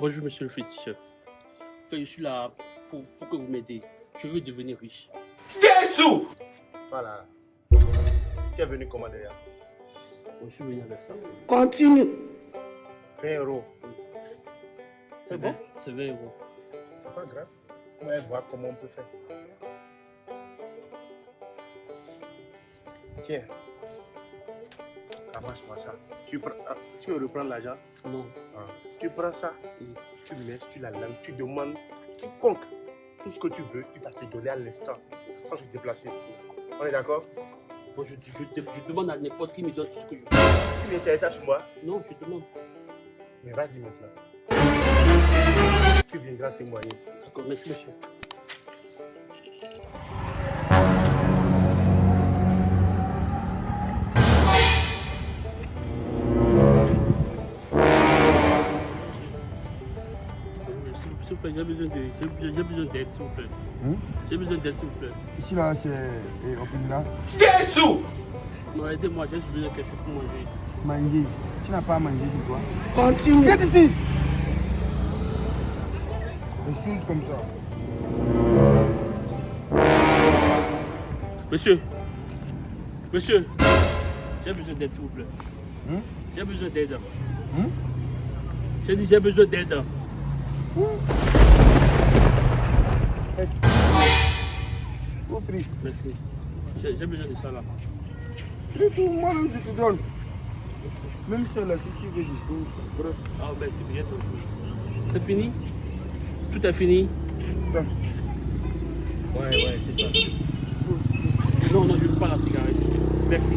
Bonjour, monsieur le féticheur. Enfin, je suis là pour, pour que vous m'aidiez. Je veux devenir riche. Jésus Voilà. Tu es venu comment derrière Je suis venu avec ça. Continue. 20 euros. C'est bon? C'est 20 euros. C'est pas grave. On va voir comment on peut faire. Tiens. Ramasse-moi ça. Tu, prends, ah, tu veux reprendre l'argent? Non. Ah. Tu prends ça, Oui. tu mets sur la langue, tu demandes quiconque tout ce que tu veux, il va te donner à l'instant. Vais te déplacer. On est d'accord? Bon, je, je- je- je demande à n'importe qui me donne tout ce que je veux. Tu viens essayer ça sur moi? Non, je demande. Mais vas-y maintenant. Tu viendras témoigner. D'accord, merci, monsieur. Plaît, j'ai besoin de- j'ai- j'ai besoin d'aide, s'il vous plaît. Hein? J'ai besoin d'aide, s'il vous plaît. Ici là, c'est eh, Opinda. Jésus Non, aidez-moi, j'ai besoin de quelque chose pour manger. Manger. Tu n'as pas à manger c'est toi. Continue. Viens ici Des choses comme ça. Monsieur, monsieur, j'ai besoin d'aide, s'il vous plaît. Hein? J'ai besoin d'aide. Hein? J'ai dit, j'ai besoin d'aide. Merci. J'ai besoin de ça là. C'est tout, moi même je te donne. Même ça là, si tu veux, je peux. Ah, merci bien. C'est fini? Tout est fini? Ouais, ouais, c'est ça. Non, non, je ne veux pas la cigarette. Merci.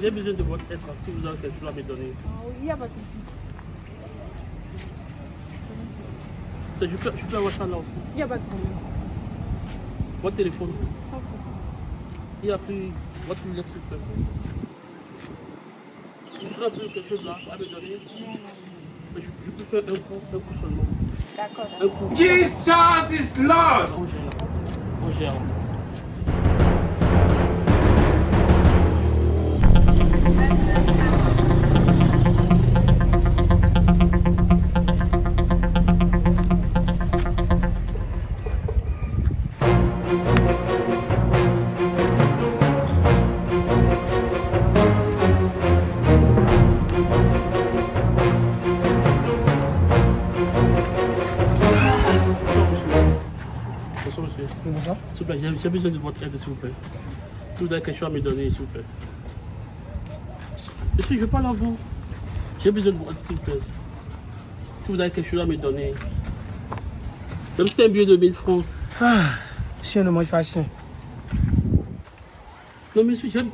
J'ai besoin de votre aide si vous avez quelque chose à me donner. Il n'y a pas de souci. Je peux, je peux avoir ça là aussi. Il n'y a pas de problème. Votre téléphone. Sans souci. Il n'y a plus votre lunette, s'il vous plaît. Vous plus quelque chose là à me donner Ben, je, je peux faire un coup, un coup seulement. D'accord. Un coup. Jesus is Lord On gère. On gère. Bonsoir, monsieur. S'il vous plaît, j'ai besoin de votre aide, s'il vous plaît. Si vous avez quelque chose à me donner, s'il vous plaît? Monsieur, je parle à vous. J'ai besoin de votre aide, s'il vous plaît. Si vous avez quelque chose à me donner? Même si c'est un billet de 1000 francs. Chien ne mange pas chien. Non, monsieur, j'aime.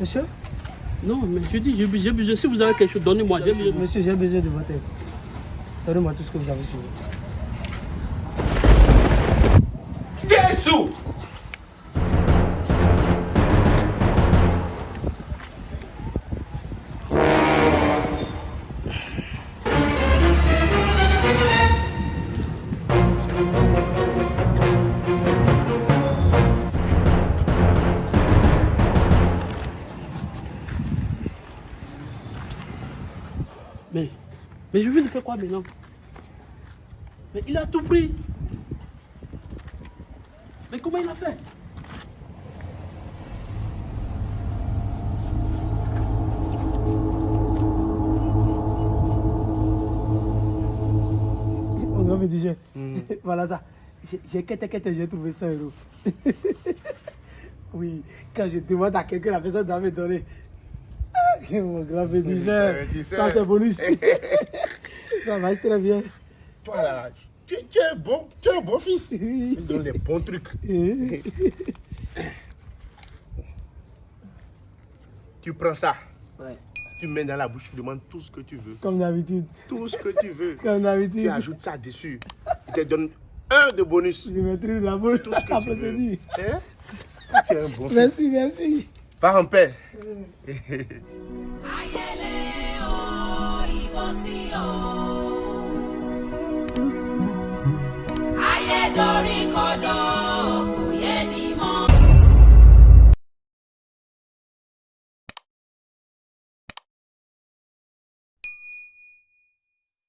Monsieur? Non, mais je dis, j'ai be- j'ai besoin. Si vous avez quelque chose, donnez-moi. Monsieur, j'ai besoin de votre aide. Donnez-moi tout ce que vous avez sur vous. Mais je vais lui faire quoi maintenant Mais il a tout pris. Mais comment il a fait? Mon grand me disait, voilà ça. J'ai- J'ai quête, quête, j'ai trouvé 100 euros. oui, quand je demande à quelqu'un, la personne doit me donner. Ah, Mon grand me disait, tu sais. ça c'est bonus. ça marche très bien. Toi là, tu, tu es bon, tu es un bon fils. Il donne les bons trucs. Tu prends ça. Ouais. Tu mets dans la bouche, tu demandes tout ce que tu veux. Comme d'habitude. Tout ce que tu veux. Comme Tu d'habitude. ajoutes ça dessus. Il te donne un de bonus. Je maîtrise la boule. Tout ce que tu veux. procédure. Hein? Tu es un bon fils. Merci, merci. Pars en paix. dorí kodò.